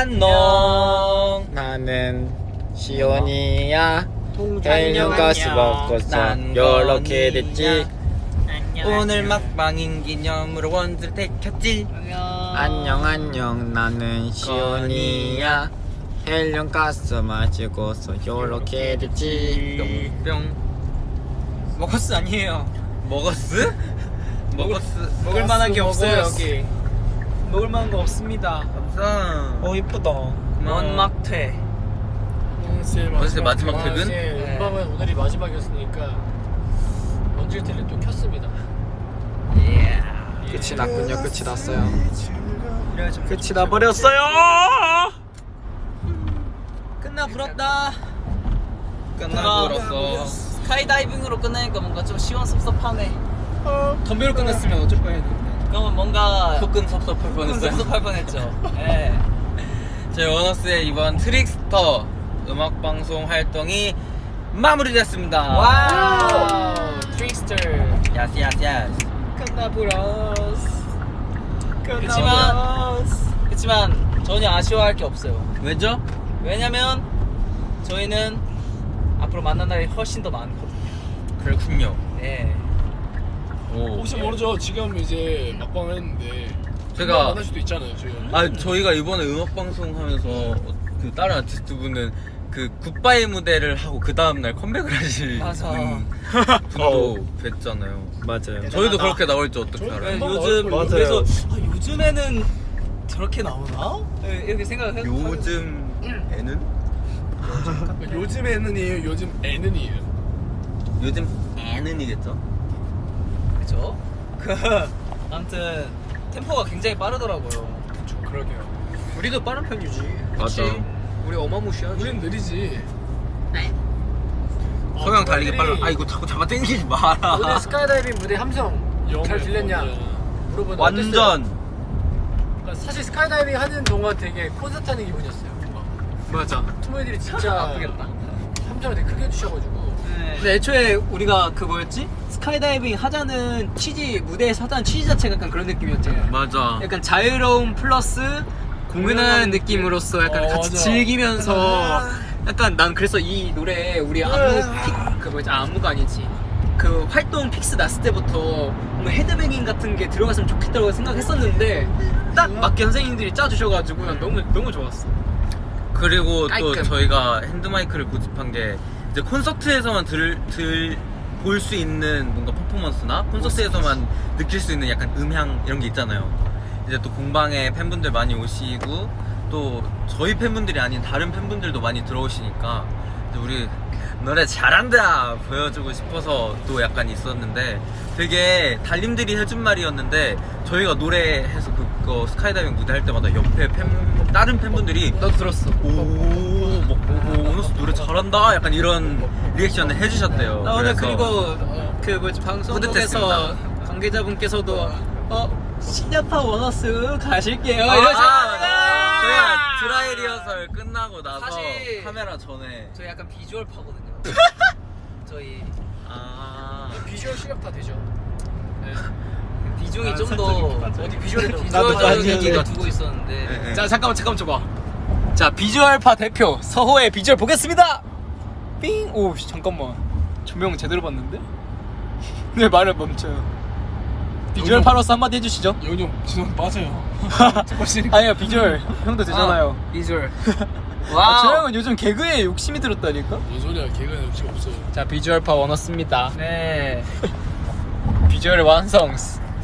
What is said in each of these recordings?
안녕. 나는 시온이야. 헬륨 가스. 먹고서 난 요렇게. 됐지? 오늘 막방인 기념으로 원두를 데켰지? 안녕. 안녕 나는 시온이야. 헬륨 가스 마시고서 요렇게 됐지? 뿅뿅. 먹었스 아니에요. 먹었스? 먹었스 먹을 만한 게 없어요. 여기 먹을 만한 거 없습니다. 없어 어 이쁘다. 원막퇴 원스의 원스의 마지막 퇴근? 네. 음방은 오늘이 마지막이었으니까 원질 텔레 또 켰습니다. 끝이 났군요. 끝이 났어요. 끝이 나버렸어요! 끝나 부럽다. 끝나버렸어. 스카이다이빙으로 끝나니까 뭔가 좀 시원섭섭하네. 덤벨로 끝났으면 어쩔 뻔했는데. 그러면 뭔가 조금 섭섭할 뻔했어요 섭섭할 뻔했죠 예. 저희 원어스의 이번 트릭스터 음악 방송 활동이 마무리됐습니다. Wow 트릭스터. Yas yas yas. 끝나버렸어. 그치만 그치만 전혀 아쉬워할 게 없어요 왜죠? 왜냐면 저희는 앞으로 만난 날이 훨씬 더 많거든요 그렇군요. 네. 오. 혹시 모르죠. 지금 이제 막방 했는데 제가- 만날 수도 있잖아요. 저희가. 아 저희가 이번에 음악 방송 하면서 그 다른 아티스트 분은 그 굿바이 무대를 하고 그 다음 날 컴백을 하실 맞아. 분, 분도 어. 뵀잖아요. 맞아요 저희도 그렇게 나올지 어떻게 저희- 알아요? 네, 요즘 맞아요. 그래서 아, 요즘에는 저렇게 나오나? 예, 이렇게 생각을 요즘에는 요즘에는이에요. 요즘 애는이에요. 요즘 애는이겠죠? 그죠? 그 아무튼 템포가 굉장히 빠르더라고요. 저 그러게요. 우리도 빠른 편이지. 맞아 우리 어마무시하지. 우린 느리지. 소영 달리기 빨라. 아 이거 자꾸 잡아 당기지 마라. 오늘 스카이다이빙 무대 함성 잘 들렸냐? 물어보는 완전 사실 스카이다이빙 하는 동안 되게 콘서트 하는 기분이었어요. 맞아. 투문이들이 진짜 아프겠다. 함성을 되게 크게 해주셔가지고 근데 애초에 우리가 그 뭐였지? 스카이다이빙 하자는 취지 무대에서 하자는 취지 자체가 약간 그런 느낌이었잖아요. 맞아. 약간 자유로움 플러스 공연하는 느낌으로서 약간 어, 같이 맞아. 즐기면서 약간 난 그래서 이 노래 우리 안무 픽, 그 뭐지 안무가 아니지 그 활동 fix 났을 때부터 뭔가 헤드뱅잉 같은 게 들어갔으면 좋겠다고 생각했었는데 딱 맞게 선생님들이 짜주셔가지고 난 너무 너무 좋았어. 그리고 또 깔끔. 저희가 핸드마이크를 고집한 게 이제 콘서트에서만 들, 들, 볼 수 있는 뭔가 퍼포먼스나 콘서트에서만 느낄 수 있는 약간 음향 이런 게 있잖아요. 이제 또 공방에 팬분들 많이 오시고 또 저희 팬분들이 아닌 다른 팬분들도 많이 들어오시니까 우리 노래 잘한다 보여주고 싶어서 또 약간 있었는데 되게 달님들이 해준 말이었는데 저희가 노래해서 그거 스카이다이빙 무대 할 때마다 옆에 팬 다른 팬분들이 너도 들었어. 오, 뭐, 오, 원어스 노래 잘한다. 약간 이런 리액션을 해주셨대요. 나 오늘 그리고 그 뭐지 방송국에서. 관계자분께서도 어 실력파 원어스 가실게요 아, 이러셨는데 저희가 드라이 리허설 끝나고 나서 사실- 카메라 전에 저희 약간 비주얼 파거든요. 저희 아 비주얼 실력 다 되죠. 네. 비중이 아, 좀더 어디 비주얼에 비주얼적인 얘기를 좀- 두고 있었는데. 네, 네. 자 잠깐만 잠깐만 줘봐. 자 비주얼파 대표 서호의 비주얼 보겠습니다. 삥. 오 씨, 잠깐만. 조명 제대로 봤는데? 네 말을 멈춰요. 비주얼 파로서 한마디 해주시죠. 여기 좀 지금 빠져요. 아니요 비주얼 형도 되잖아요. 비주얼. 아, 저 형은 요즘 개그에 욕심이 들었다니까? 뭔 소리야? 개그는 음식 없어요. 자 비주얼 파 원어스입니다. 네. 비주얼 완성.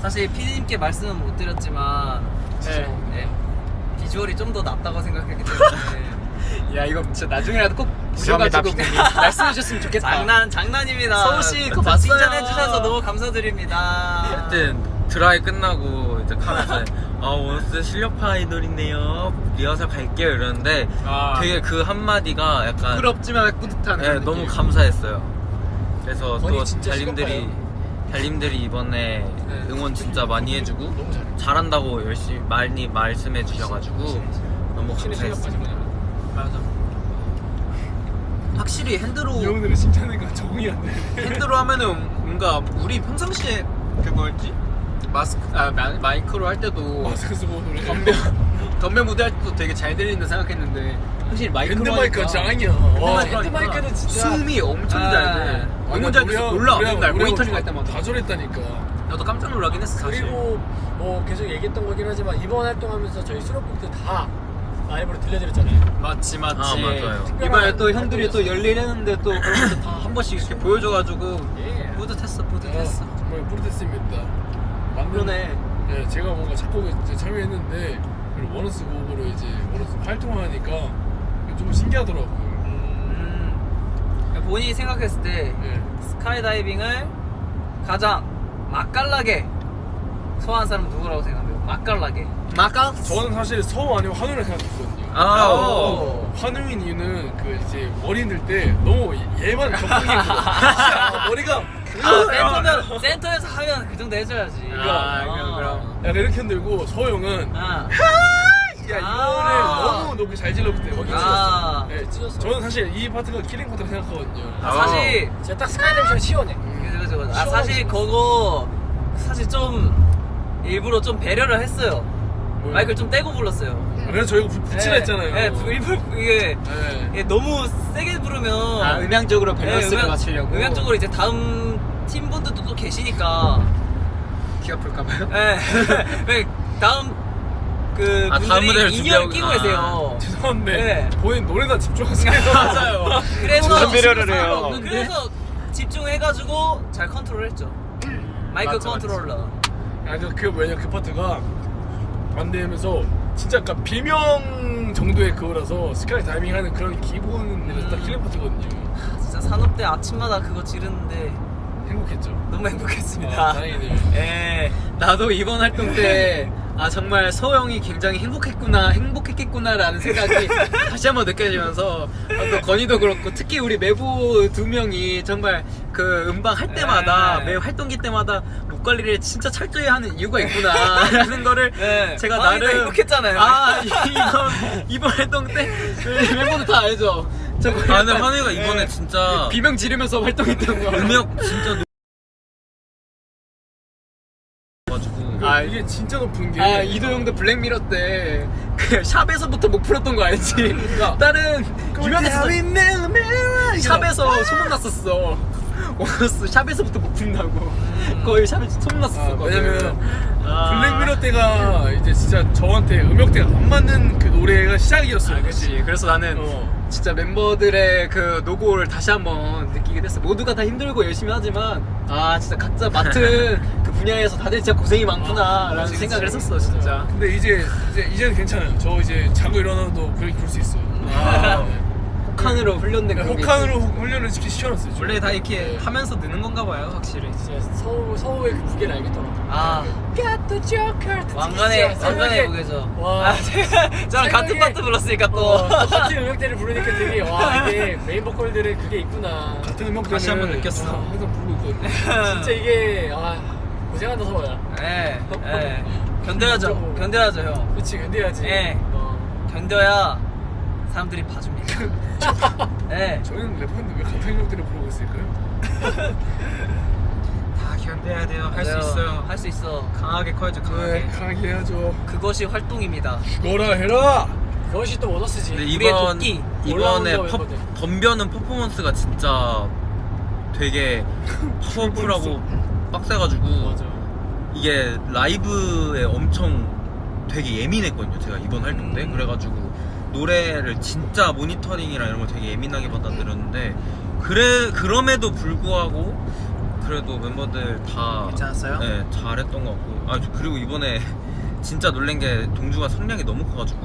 사실 피디님께 말씀은 못 드렸지만 네. 네, 비주얼이 좀 더 낫다고 생각했기 때문에 야 이거 진짜 나중에라도 꼭 피디님. 말씀해 주셨으면 좋겠다. 장난 장난입니다. 서호 씨 그거 저 봤어요. 칭찬해 주셔서 너무 감사드립니다. 하여튼 드라이 끝나고 이제 카메라에 아 원어스 실력파 아이돌이네요. 리허설 갈게요 이러는데 아. 되게 그 한마디가 약간 부끄럽지만 뿌듯한 네, 너무. 감사했어요. 그래서 또 달님들이. 달님들이 이번에 네. 응원 진짜 많이 해주고. 잘한다고 열심히 많이 말씀해 주셔가지고 너무 감사했습니다. 맞아. 확실히 핸드로 이 형들은 칭찬하니까 적응이 안 돼. 핸드로 하면은 뭔가 우리 평상시에 그 뭐였지? 마스크 아 마, 마이크로 할 때도 마스크 쓰고 노래. 감독 덤벨 무대 할 때도 되게 잘 들린다 생각했는데 확실히 마이크로 핸드 마이크가 하니까 짱이야. 와. 핸드 마이크는 진짜 숨이 엄청 아. 잘 돼. 너무 잘 돼서 놀라 맨날 모니터링 할 때마다. 다 저랬다니까. 나도 깜짝 놀라긴 했어 사실. 그리고 뭐 계속 얘기했던 거긴 하지만 이번 활동하면서 저희 수록곡들 다 라이브로 들려드렸잖아요. 맞지 맞지. 아, 맞아요. 이번에 또 형들이 또 열일했는데 또 그런 거다한 번씩 이렇게 보여줘가지고 예. 뿌듯했어 뿌듯했어. 어, 정말 뿌듯했습니다. 만든- 그러네. 네, 제가 뭔가 작곡에 이제 참여했는데 그리고 원어스 곡으로 이제 원어스 활동을 하니까 좀 신기하더라고요. 음, 본인이 생각했을 때 네. 스카이다이빙을 가장 맛깔나게 소화한 사람은 누구라고 생각해요? 맛깔나게. 마카? 저는 사실 서호 아니면 환웅을 생각했거든요. 아, 오. 환웅인 이유는 그 이제 머리 흔들 때 너무 얘만 저렇게 흔들어. 머리가 아, 센터면 센터에서 하면 그 정도 해줘야지. 아, 그럼, 그럼. 약간 이렇게 흔들고 서호 형은 아, 야 이거를 아. 너무 높이 잘 질렀기 때문에 아. 네, 찢었어. 저는 사실 이 파트가 killing part라고 생각하거든요. 아, 사실 제가 딱 스카이다이빙 시원해. 그죠 그죠. 그죠. 아 사실 그거 사실 좀 일부러 좀 배려를 했어요. 뭐요? 마이크를 좀 떼고 불렀어요. 그래서 저희가 부- 붙이라 네, 했잖아요. 네, 부- 일부러 이게 네. 이게 너무 세게 부르면 아 음향적으로 네, 밸런스를 음향- 맞추려고. 음향적으로 이제 다음 팀분들도 또 계시니까 귀 아플까봐요? 네. 네, 다음 그 아, 다음 무대를 분들이 in-ear를 준비하고- 끼고 아. 계세요. 죄송한데 네. 본인 노래나 집중하세요. 맞아요. 그래서 무슨 배려를 해요? 그래서 집중해가지고 잘 컨트롤했죠. 마이크 맞죠, 컨트롤러. 아, 그, 그 왜냐 그 파트가 안 되면서 진짜 약간 비명 정도의 그거라서 스카이 다이빙 하는 그런 기본에서 딱 killing part거든요. 진짜 산업 때 아침마다 그거 지르는데 행복했죠. 너무 행복했습니다. 아, 다행이네요. 예. 나도 이번 활동 때 아 정말 서영이 굉장히 행복했구나 행복했겠구나라는 생각이 다시 한번 느껴지면서 아, 또 건이도 그렇고 특히 우리 매부 두 명이 정말 그 음방 할 때마다 네. 매 활동기 때마다 목 관리를 진짜 철저히 하는 이유가 있구나라는 거를 네. 제가 아, 나름 행복했잖아요. 아 이번 이번 활동 때 멤버들 다 알죠. 저아 근데 환웅이가 이번에 진짜 비명 지르면서 활동했던 거. 음역 진짜 높- 가지고 아, 이게 진짜 높은 게 아 이도 형도 블랙미러 때 그 샵에서부터 목 풀었던 거 알지? 다른 유명했어. 샵에서 소문 났었어. 원어스 샵에서부터 목 푼다고. 거의 샵에서 소문 아, 났었어. 왜냐면 아. 블랙미러 때가 이제 진짜 저한테 음역대가 안 맞는 그 노래가 시작이었어요. 아, 그렇지. 그래서 나는 어. 진짜 멤버들의 그 노고를 다시 한번 느끼게 됐어. 모두가 다 힘들고 열심히 하지만 아 진짜 각자 맡은 그 분야에서 다들 진짜 고생이 많구나라는 그치, 생각을 그치. 했었어, 진짜. 근데 이제 이제 이제는 괜찮아요. 저 이제 자고 일어나도 그렇게 부를 수 있어요. 아. 네. 혹한으로 훈련된 네, 그런 게 혹한으로 훈련을 시켜놨어요. 지금. 원래 다 이렇게 네. 하면서 느는 건가 봐요, 확실히. 진짜 서우 서우의 그 무게를 알겠더라고. 아. 왕관의 왕관의 무게죠. 와. 아, 제가 저랑 같은 파트 불렀으니까 또. 어, 똑같은 음역대를 부르니까 되게 와 이게 메인 보컬들의 그게 있구나. 같은 음역대를 다시 한번 느꼈어. 항상 부르고 있거든요. 진짜 이게 아 고생한다 서우야. 예. 예. 견뎌야죠. 견뎌야죠, 형. 그렇지 견뎌야지. 예. 어. 견뎌야 사람들이 봐줍니다. 예. 저희는 래퍼인데 왜 같은 음역대를 부르고 있을까요? 다 견뎌야 돼요. 할 수. 있어요. 할 수 있어. 강하게 커야죠, 네 강하게. 강하게 해야죠. 그것이 활동입니다. 죽어라 해라. 그것이 또 원어스지. 근데 이번 도끼. 이번에 퍼. 덤벼는 퍼포먼스가 진짜 되게 파워풀하고 빡세가지고 맞아. 이게 라이브에 엄청 되게 예민했거든요. 제가 이번 활동 때 음. 그래가지고 노래를 진짜 모니터링이랑 이런 걸 되게 예민하게 받아들였는데 그래 그럼에도 불구하고 그래도 멤버들 다 괜찮았어요? 네 잘했던 것 같고 아 그리고 이번에 진짜 놀란 게 동주가 성량이 너무 커가지고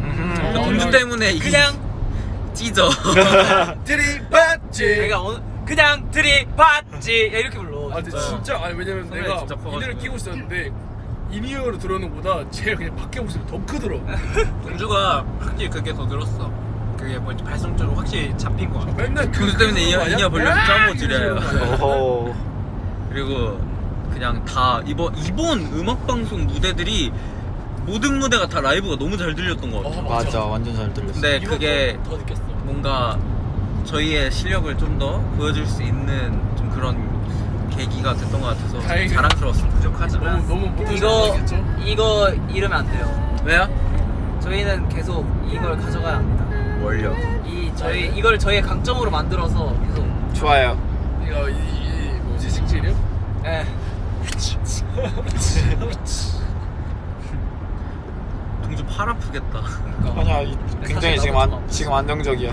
그러니까 어, 동주 그냥- 때문에 이 그냥 찢어. 들이받지. 내가 오늘 그냥 들이받지 이렇게 불러. 아 근데 진짜. 진짜 아니 왜냐면 내가. in-ear를 끼고 있었는데 in-ear로 들어오는 것보다 제가 그냥 밖에 모습이 더 크더라고. 동주가 확실히 그게 더 늘었어. 그게 뭐지 발성적으로 확실히 잡힌 거 같아. 맨날 동주 때문에 이어 이어 벌려서 짜고 지려요. 오호. 그리고 그냥 다 이번 이번 음악 방송 무대들이 모든 무대가 다 라이브가 너무 잘 들렸던 것 같아요. 어, 맞아, 완전 잘 들렸어. 근데 그게 더, 더. 뭔가 저희의 실력을 좀 더 보여줄 수 있는 좀 그런 계기가 됐던 것 같아서 다행이네요. 자랑스러웠습니다. 부족하지만 너무 너무 못해서 이거 모르겠죠? 이거 이러면 안 돼요. 왜요? 저희는 계속 이걸 가져가야 합니다. 뭘요? 이 저희 이걸 저희의 강점으로 만들어서 계속 좋아요. 이거 이, 이 뭐지 식질이요? 예. 동주 팔 아프겠다. 아니야, 이- 굉장히 지금 안, 좀 지금 안정적이야.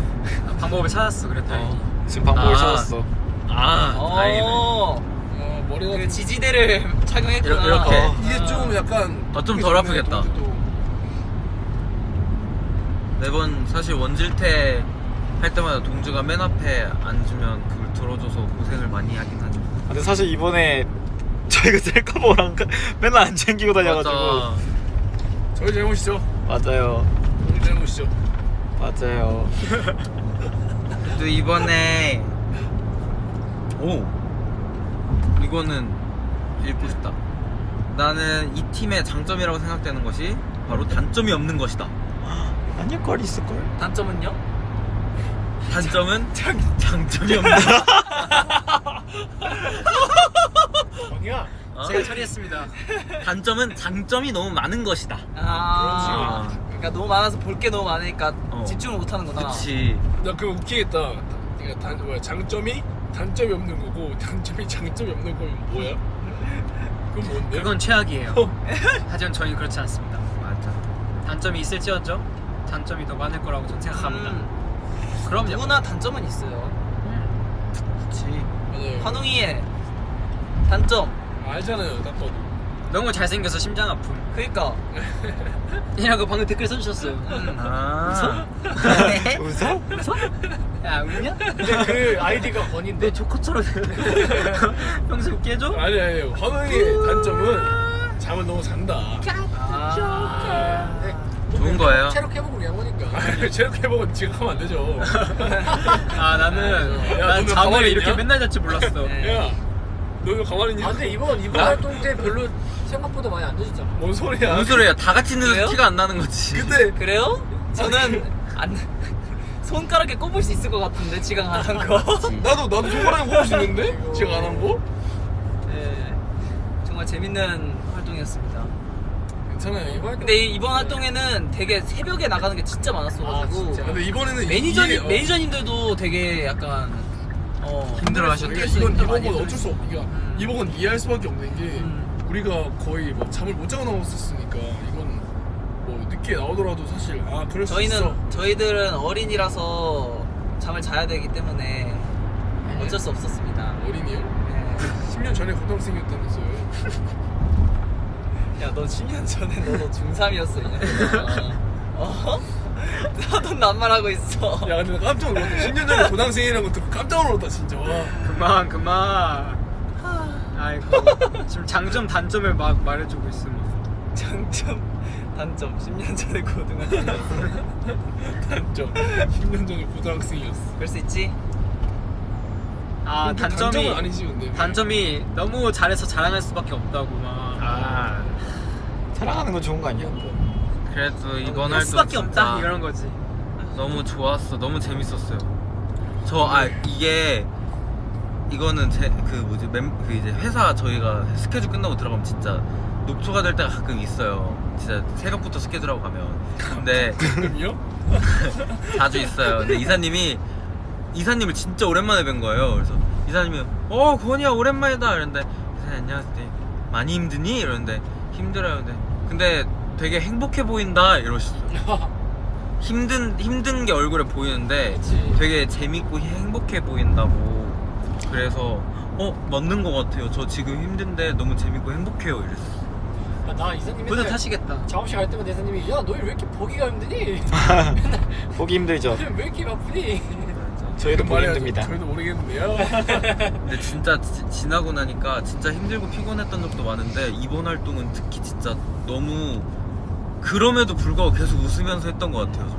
방법을 찾았어 그래 다행히 지금 방법을 아. 찾았어. 아, 다행이네. 어. 어 머리가 그 지지대를 착용했구나. 이렇- 이렇게. 어. 이게 좀 약간 어, 좀덜 아프겠다. 동주도. 매번 사실 원질태 할 때마다 동주가 맨 앞에 앉으면 그걸 들어줘서 고생을 많이 하긴 하죠. 근데 사실 이번에 저희가 셀카보랑 맨날 안 챙기고 다녀가지고. 맞아. 저희 잘못이죠. 맞아요. 우리 잘못이죠. 맞아요. 또 이번에 오 이거는 읽고 싶다. 나는 이 팀의 장점이라고 생각되는 것이 바로 단점이 없는 것이다. 아닐 걸 있을 걸. 단점은요? 단점은 장점이 없는 것. 방이야. 어? 제가 처리했습니다 단점은 장점이 너무 많은 것이다. 아. 그렇지. 그러니까 너무 많아서 볼 게 너무 많으니까 어. 집중을 못 하는구나. 그치. 나 그거 웃기겠다. 그러니까 단 뭐야 장점이 단점이 없는 거고 단점이 장점이 없는 거면 뭐야? 그건 뭔데? 그건 최악이에요 하지만 저희는 그렇지 않습니다 맞아. 단점이 있을지언정 장점이 더 많을 거라고 저는 생각합니다 음, 그럼요 누구나 단점은 있어요. 그치. 맞아요. 환웅이의 단점. 알잖아요, 딱 봐도. 너무 잘생겨서 심장 아픔 그니까. 이라고 방금 댓글 써주셨어요 음. 아. 웃어? 야 웃냐? 그 아이디가 권인데. 너 조커처럼 평소에 웃게 해줘? 아니 아니 환웅의 단점은 잠을 너무 잔다. 아. 좋은 거예요. 체력 회복을 위한 거니까. 아니, 체력 회복은 지금 하면 안 되죠. 아 나는 야, 난 잠을 이렇게 있냐? 맨날 잘줄 몰랐어 네. 야, 너왜 가만히 있냐? 아, 근데 이번 이번 야. 활동 때 별로 생각보다 많이 안 늦었잖아. 뭔 소리야? 무슨 소리야? 다 같이 그래요? 있는 티가 안 나는 거지. 근데 그래요? 저는 안 손가락에 꼽을 수 있을 것 같은데 지각 안 한 거. 나도 나도 손가락에 꼽을 수 있는데 제가 안한 거? 네, 정말 재밌는 활동이었습니다. 괜찮아요 이번. 근데 이- 이번 활동에는 되게 새벽에 나가는 게 진짜 많았어가지고 아? 근데 이번에는 매니저 이게- 어, 매니저님들도 되게 약간 어, 힘들어하셨대. 이건 많이 이번 건 어쩔 수 없. 그러니까 음. 이번 건 이해할 수밖에 없는 게 음. 우리가 거의 뭐 잠을 못 자고 나왔었으니까 이건 뭐 늦게 나오더라도 사실 아 그럴 수 있어. 저희는 저희들은 어린이라서 잠을 자야 되기 때문에 어쩔 수 없었습니다. 어린이요? 네. 10년 전에 고등학생이었다면서요. 야, 너 10년 전에 너도 중3이었어, 이년 어? 나도 낱말하고 있어. 야 근데 나 깜짝 놀랐다. 10년 전에 고등학생이라는 거 듣고 깜짝 놀랐다 진짜. 와. 그만 그만 아이고 지금 장점 단점을 막 말해주고 있어 막. 장점, 단점. 10년 전에 고등학생이었어. 단점. 10년 전에 고등학생이었어. 그럴 수 있지? 아 근데 단점이 단점은 아니지 근데. 단점이 너무 잘해서 자랑할 수밖에 없다고 막 아. 사랑하는 건 좋은 거 아니야? 그래도 이번 할 활동 수밖에 없다 이런 거지 너무 좋았어. 너무 재밌었어요. 저 아 이게 이거는 제 그 뭐지 멤, 그 이제 회사 저희가 스케줄 끝나고 들어가면 진짜 녹초가 될 때가 가끔 있어요. 진짜 새벽부터 스케줄하고 가면. 근데 지금요? 자주 있어요. 근데 이사님이 이사님을 진짜 오랜만에 뵌 거예요. 그래서 이사님이 어 권이야 오랜만이다 이러는데 이사님 안녕하세요. 네, 많이 힘드니? 이러는데 힘들어요. 근데 근데 되게 행복해 보인다 이러셨어요. 힘든 힘든 게 얼굴에 보이는데 되게 재밌고 행복해 보인다고. 그래서 어 맞는 것 같아요. 저 지금 힘든데 너무 재밌고 행복해요. 이랬어. 아, 나 이사님이 뿌듯하시겠다 작업실 갈 때마다 이사님이 야 너희 왜 이렇게 보기가 힘드니? 보기 힘들죠. 왜 이렇게 바쁘니? 저희도 보기. 힘듭니다. 저희도 모르겠는데요. 근데 진짜 지, 지나고 나니까 진짜 힘들고 피곤했던 적도 많은데 이번 활동은 특히 진짜 너무 그럼에도 불구하고 계속 웃으면서 했던 것 같아요. 저.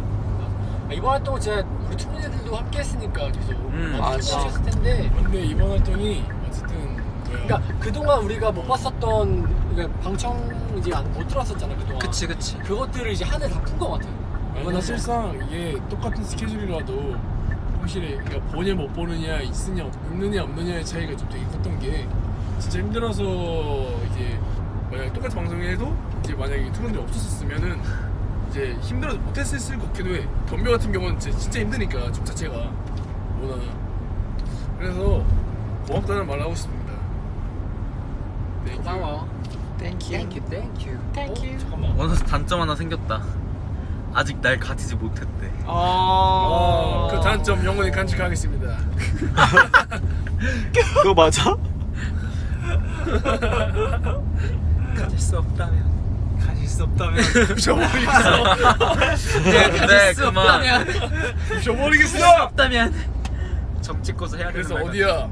아, 이번 활동은 진짜 우리 투문이들도 함께 했으니까 계속 음, 아, 아, 힘드셨을 텐데 근데 이번 활동이 어쨌든. 그러니까 그동안 우리가 못 봤었던 그러니까 방청 이제 안- 못 들었었잖아 그동안 그치 그치 그것들을 이제 한 해 다 푼 것 같아요 아니, 사실상 이게 똑같은 스케줄이라도 확실히 그러니까 보냐 못 보느냐 있느냐 있느냐 없느냐의 차이가 좀 되게 컸던 게 진짜 힘들어서 이제 만약 똑같은 방송을 해도 이제 만약에 투문들이 없었으면은 이제 힘들어서 못했을 것 같기도 해. 덤벼 같은 경우는 진짜, 진짜 힘드니까 춤 자체가 워낙. 그래서 고맙다는 말을 하고 싶습니다. 네, 고마워. 땡큐. 땡큐 땡큐. 땡큐. 잠깐만. 원어스 단점 하나 생겼다. 아직 날 가지지 못했대. 어, 그 단점 영원히 간직하겠습니다. 그거 맞아? 가질 수 없다면. 가질 수 없다면. 부셔버리겠어. 네, 네, 가질 수. 없다면. 부셔버리겠어. 없다면. 점 찍고서 해야 되는 그래서 말 어디야?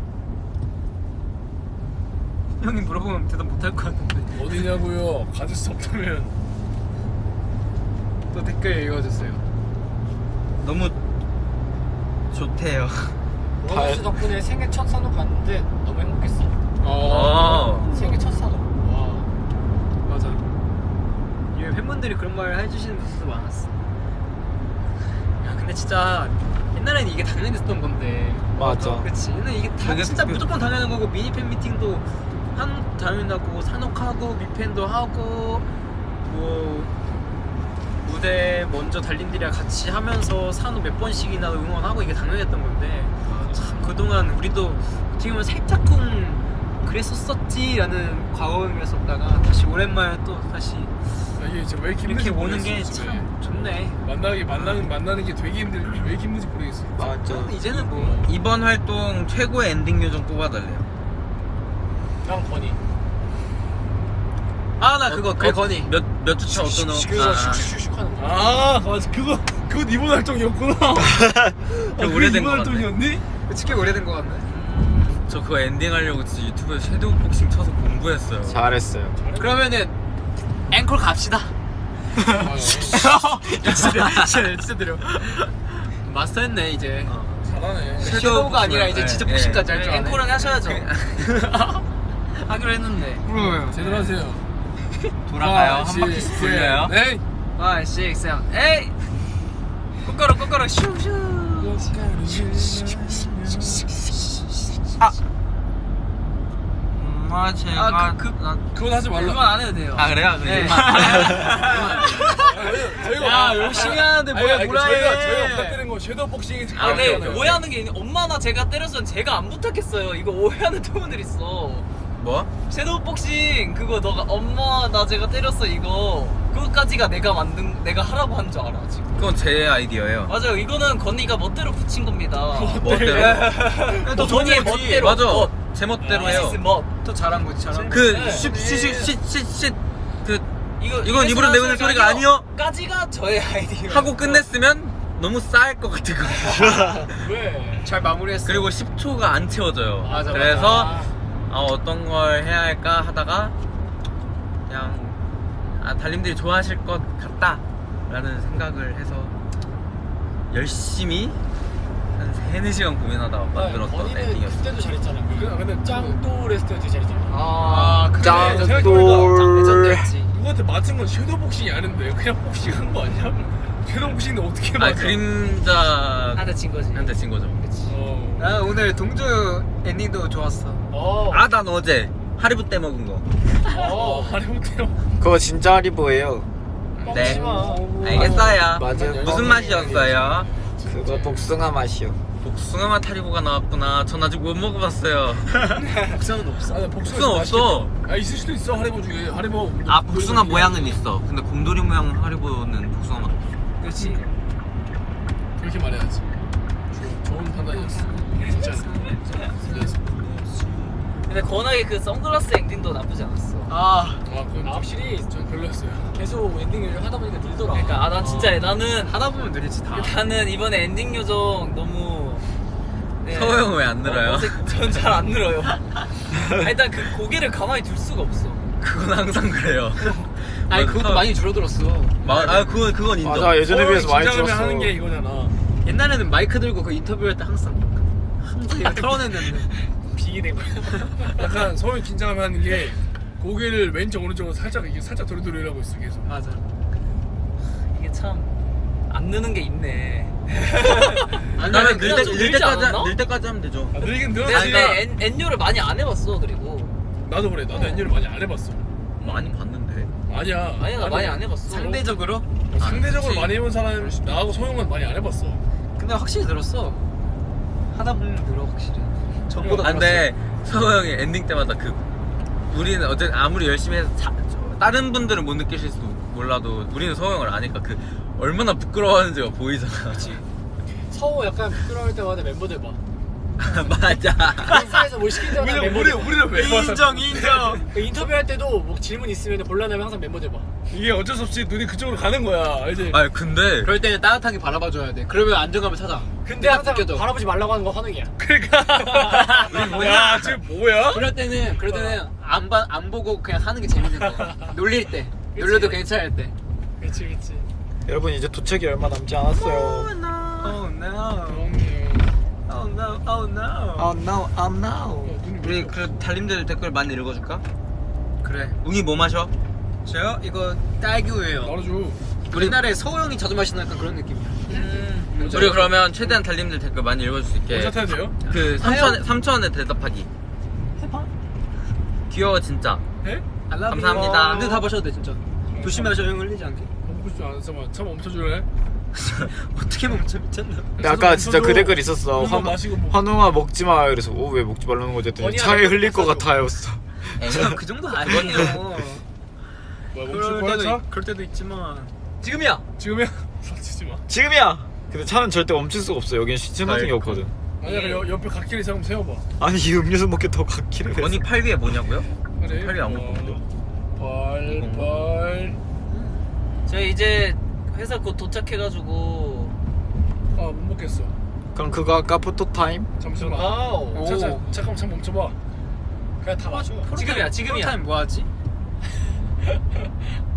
형이 물어보면 대답 못할 것 같은데. 어디냐고요? 가질 수 없다면. 또 댓글 읽어주세요. 너무 좋대요. 원수 덕분에 생애 첫 산업 갔는데 너무 행복했어. 어. 생애 첫 산업. 와. 맞아. 이 팬분들이 그런 말 해주시는 분들도 많았어. 야 근데 진짜 옛날에는 이게 당연했던 건데. 맞아. 그렇지. 옛날에 이게 다 진짜 그- 무조건 당연한 거고 미니 팬 미팅도 한 당연하고 산옥하고 미팬도 하고 뭐 무대 먼저 달린들이랑 같이 하면서 산옥 몇 번씩이나 응원하고 이게 당연했던 건데 참 그동안 우리도 어떻게 보면 살짝쿵 그랬었었지라는 과거였었다가 다시 오랜만에 또 다시 아, 이게 진짜 왜 이렇게 이렇게 오는 게. 참 좋네. 만나기 만나는 만나는 게 되게 힘들 왜 이렇게 힘든지 모르겠어. 맞아. 이제는 뭐 이번 활동 최고의 엔딩 요정 뽑아달래요. 난 건이. 아 나 그거 그 건희 몇몇 주차 어떤 어? 그거 슉슉슉슉 하는 거. 아 맞아 그거 그건 이번 활동이었구나. 아, 오래된 이번 거 같네. 활동이었니? 꽤 오래된 거 같네. 저 그거 엔딩 하려고 진짜 유튜브에 섀도우 복싱 쳐서 공부했어요. 잘했어요. 그러면은 앵콜 갑시다. 아, 진짜 진짜 진짜 드려. 마스터했네 이제. 잘하네. 섀도우가 아니라 이제 네, 진짜 네. 복싱까지 할 줄 아네. 앵콜은 하셔야죠. 하기로 했는데. 그럼 제대로 하세요. 돌아가요. 아, 한 바퀴씩 시- 돌려요. 네. 5, 6, 7, 에이! 꼬꼬로 꼬꼬로 슈슈 엄마 제가 아, 그- 그- 나- 그건 하지 말라. 그건 안 해도 돼요 아 그래요? 네. 저희가 야 열심히 하는데 뭐야 아니, 뭐라 저희가 저희가 해 부탁드린 거 섀도우 복싱이 아, 아니잖아요. 오해하는 게 있는데 엄마나 제가 때렸으면 제가 안 부탁했어요. 이거 오해하는 팬분들 있어. 뭐? 섀도우 복싱 그거 너가 엄마 나 제가 때렸어 이거 그거까지가 내가 만든 내가 하라고 한 줄 알아 지금. 그건 제 아이디어예요. 맞아요. 이거는 건이가 멋대로 붙인 겁니다. 멋대로. 또 건이의 멋대로. 맞아. 멋. 제 멋대로 This 해요. is 멋. 또 잘한 거지 잘한 거그 네. 쉿쉿쉿쉿쉿 그 이거 이건 입으로 내보낼 소리가 아니요. 까지가 저의 아이디어. 하고 끝냈으면 너무 싸할 것 같은 거. 왜? 잘 마무리했어 그리고 10초가 안 채워져요. 맞아, 그래서 맞아. 아, 어떤 걸 해야 할까 하다가 그냥 아, 달님들이 좋아하실 것 같다 라는 생각을 해서 열심히 한 3, 4시간 고민하다 만들었던 네, 건이는 엔딩이었어요. 그때도 잘했잖아. 그- 근데 짱또 레스트 때 잘했잖아. 아 그래 짱. 짱돌. 레전드였지 누구한테 맞은 건 섀도우 복싱이 아닌데 그냥 복싱 한거 아니야? 섀도우 복싱인데 어떻게 아 맞아? 그림자 한대 친 거지. 한테 친 거죠. 어. 나 오늘 동주 엔딩도 좋았어 어. 아 난 어제 하리보 때 먹은 거. 어, 하리보테요. 그거 진짜 하리보예요. 네. 알겠어요. 맞아요. 무슨 맛이었어요? 그거 복숭아 맛이요. 복숭아 맛 하리보가 나왔구나. 전 아직 못 먹어봤어요. 복상은 없어 아, 나 복숭아 없어. 아 있을 수도 있어 하리보 중에 하리보. 아 복숭아 모양은 있어. 근데 곰돌이 모양 하리보는 복숭아 맛. 없어. 그렇지 그렇게 말해야지. 좋- 좋은 판단이었어. 진짜. 근데 건하게 그 선글라스 엔딩도 나쁘지 않았어. 아 아, 그건 확실히 좀 별로였어요. 계속 엔딩을 하다 보니까 늘더라. 그러니까 아난 진짜 나는 하다 보면 늘지 다 나는 이번에 엔딩 요정 너무 네. 서호 형은 왜안 늘어요? 전잘 안 늘어요. 아, 일단 그 고개를 가만히 둘 수가 없어. 그건 항상 그래요. 아니 뭐, 그것도 서- 많이 줄어들었어 마, 아 그건 그건 인정. 맞아 예전에 비해서 많이 줄었어. 하는 게 이거잖아. 옛날에는 마이크 들고 그 인터뷰할 때 항상 항상 털어냈는데 비기된 거야. 약간 서울 긴장하면 하는 게 고개를 왼쪽 오른쪽으로 살짝 이게 살짝 도리도리하고 있어 계속. 맞아 이게 참 안 느는 게 있네. 나는 늘, 때, 좀늘 때까지 않았나? 늘 때까지 하면 되죠. 아, 늘긴 근데, 늘었지. 근데 엔, 엔요를 많이 안 해봤어 그리고 나도 그래. 나도 엔딩을 많이 안 해봤어. 많이 봤는데. 아니야. 아니 나 많이 안 해봤어. 상대적으로 뭐 상대적으로 그치. 많이 해본 사람 나하고 서호 형은 많이 안 해봤어. 근데 확실히 늘었어 하다 보면 늘어 확실히 전보다 아, 근데 서호 형이 엔딩 때마다 그 우리는 어쨌든 아무리 열심히 해서 자, 저- 다른 분들은 못 느끼실 수도 몰라도 우리는 서호 형을 아니까 그 얼마나 부끄러워하는지가 보이잖아. 서호 약간 부끄러울 때마다 멤버들 봐. 맞아. 인사에서 뭘 시킬 때마다 우리 멤버들 우리 봐. 우리는 왜 봐? 인정 인정 그 인터뷰할 때도 뭐 질문 있으면 곤란하면 항상 멤버들 봐. 이게 어쩔 수 없이 눈이 그쪽으로 가는 거야. 알지? 아니 근데 그럴 때는 따뜻하게 바라봐줘야 돼 그러면 안정감을 찾아 근데 딱 항상 느껴져. 바라보지 말라고 하는 건 환웅이야. 그러니까. 야 지금 뭐야? 그럴 때는 그럴 때는 안, 봐, 안 보고 그냥 하는 게 재밌는 거야 놀릴 때 놀려도 괜찮을 때 그렇지 그렇지. 여러분 이제 도착이 얼마 남지 않았어요 Oh no. Oh no. Oh no. Oh no oh no 어, 눈이 왜 우리 그 달님들 댓글 많이 읽어줄까? 그래 웅이 뭐 마셔? 저요? 이거 딸기우예요 말아줘. 우리나라에 서우 형이 자주 마시는 약간 그런 느낌이야 음. 우리 그러면 최대한 달님들 댓글 많이 읽어줄 수 있게 모자 타야 돼요? 그 3천 3천원에 대답하기. 해봐. 귀여워 진짜. 해? 감사합니다. 근데 다 마셔도 돼 진짜 조심하셔 형 흘리지 않게 먹고 싶지 않아. 잠깐만. 참 멈춰줄래? 어떻게 멈춰 미쳤나 근데 아까 진짜 그 댓글 있었어 한번 환, 마시고 뭐. 환웅아 먹지 마 그래서 오 왜 먹지 말라는 거지 했더니 차에 흘릴 것. 같아였어 형, 그 정도 아니에요 뭐야 멈출 그럴 거야 때도, 차? 있- 그럴 때도 있지만 지금이야 지금이야? 지금이야 근데 차는 절대 멈출 수가 없어 여긴 게 아이고. 없거든 아니야 그 옆- 옆에 갓길에 잠깐 세워봐. 아니 이 음료수 먹게 더 갓길을 언니 팔 위에 뭐냐고요? 그래. 팔이 안 먹거든요. 발, 발. 저희 이제 회사 곧 도착해가지고 아, 못 먹겠어. 그럼 그거 아까 포토 타임? 잠시만. 아우. 자, 자, 잠깐만, 잠깐 멈춰봐. 그냥 다 마셔. 지금이야 지금이야 포토타임 뭐 하지?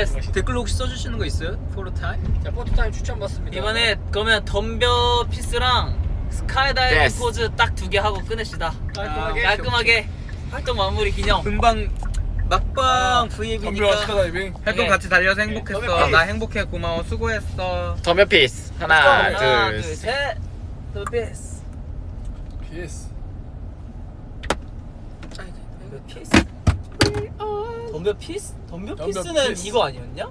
됐어 댓글로 혹시 써주시는 거 있어요? 포토타임? 자 포토타임 추천 받습니다. 이번에 그러면 덤벼 피스랑 스카이다이빙 Yes. 포즈 딱 두 개 하고 끝냅시다 깔끔하게. 깔끔하게 활동 마무리 기념 금방 막방 덤벼 V앱이니까 스카이다이빙. 활동 네. 같이 달려서 행복했어. 네. 나 행복해 고마워 수고했어. 덤벼 피스 하나 하나 둘셋 덤벼 피스. 덤벼 피스 덤벼 피스? 덤벼 덤벼 피스는 피스. 이거 아니었냐?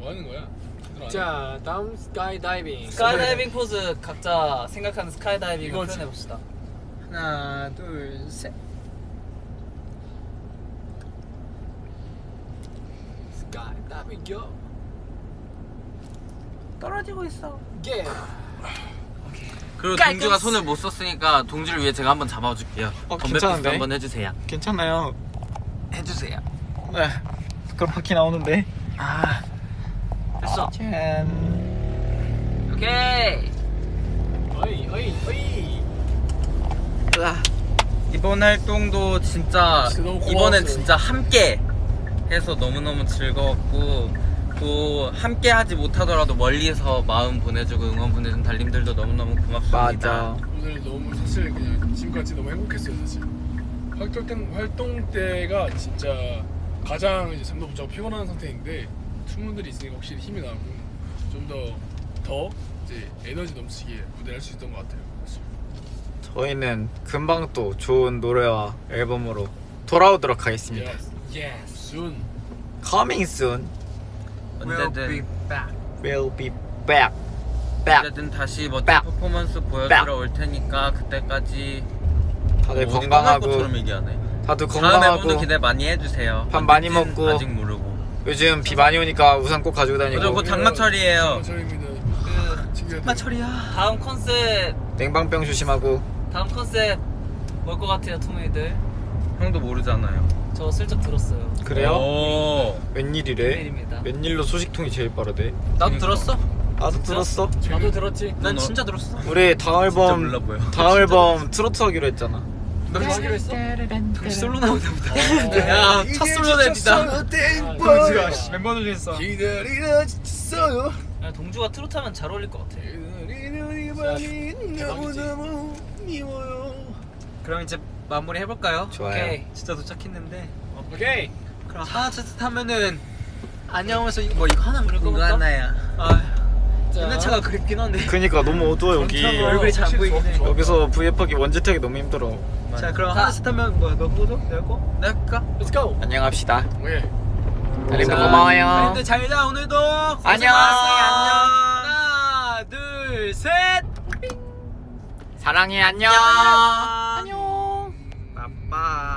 에 뭐 하는 거야? 자 다음 스카이 다이빙. 스카이다이빙 포즈 각자 생각하는 스카이다이빙을 이거지. 표현해 봅시다 하나 둘셋 스카이 다이빙 요. 떨어지고 있어 예. 그리고. 동주가 손을 못 썼으니까 동주를 위해 제가 한번 잡아줄게요. 어, 피스 괜찮은데? 한번 해주세요. 괜찮아요 해주세요. 네 그럼 바퀴 나오는데 아 됐어 짠 오케이 어이 어이 어이. 이번 활동도 진짜. 이번엔 진짜 함께 해서 너무너무 즐거웠고 또 함께 하지 못하더라도 멀리서 마음 보내주고 응원 보내준 달님들도 너무너무 고맙습니다. 맞아 오늘 너무 사실 그냥 지금까지 너무 행복했어요 사실. 활동 때, 활동 때가 진짜 가장 이제 잠도 못 자고 피곤한 상태인데 투문들이 있으니까 확실히 힘이 나고 좀 더 더 이제 에너지 넘치게 무대를 할 수 있던 것 같아요. 저희는 금방 또 좋은 노래와 앨범으로 돌아오도록 하겠습니다 Yes. 예. soon. Coming soon 언제든 We'll be back back 언제든 다시 멋진 빡. 퍼포먼스 보여주러 올 테니까 그때까지 다들 뭐 어디 떠날 건강하고. 다들 건강하고 기대 많이 해주세요. 밥 많이 먹고. 아직 모르고. 요즘 비 많이 오니까 우산 꼭 가지고 다니고 곧 장마철이에요. 장마철입니다. 그 친구들. 마철이야 다음 컨셉 냉방병 조심하고 다음 컨셉 뭘 것 같아요 투문이들 형도 모르잖아요. 저 슬쩍 들었어요 그래요? 오. 웬일이래? 웬일입니다. 웬일로 소식통이 제일 빠르대? 나도 들었어 나도 들었어 나도 들었지. 난 너- 진짜 들었어 우리 다음 앨범. 다음 앨범 트로트 하기로 했잖아 너 하기로 했어? 솔로 나오다 보다 어, 야첫 솔로 냅니다 동주가 멤버들 중에서 기다리다 지쳤어요. 야, 동주가 트로트 하면 잘 어울릴 것 같아 기다리는 이 밤이 대박이지. 너무너무 미워요. 그럼 이제 마무리 해볼까요? 좋아요 오케이 진짜 도착했는데 오케이. 그럼 하나 둘셋 하면은 안녕하면서 뭐 이거 하나 부를 이거 거니까 하나야. 아 자. 옛날 차가 그립긴 한데. 그니까 너무 어두워 여기. 어, 얼굴이 잘 안 보이긴 해. 여기서 브이앱하기 원지택이 너무 힘들어. 자 그럼 하나씩 타면 뭐야? 너 꼬죠? 내가 꼬? 내가 꼬까? Let's go! 안녕합시다. 예 달님도 고마워요. 달님들 잘자 오늘도 안녕. 하나 둘셋. 사랑해 안녕. 안녕. 빠빠.